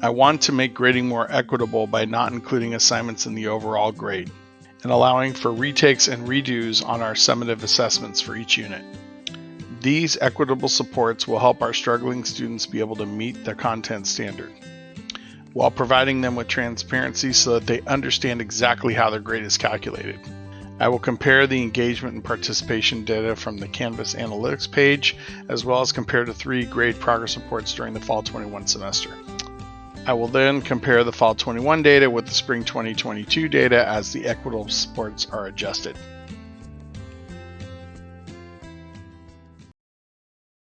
I want to make grading more equitable by not including assignments in the overall grade and allowing for retakes and redos on our summative assessments for each unit. These equitable supports will help our struggling students be able to meet the content standard while providing them with transparency so that they understand exactly how their grade is calculated. I will compare the engagement and participation data from the Canvas Analytics page, as well as compare the three grade progress reports during the Fall 21 semester. I will then compare the Fall 21 data with the Spring 2022 data as the equitable supports are adjusted.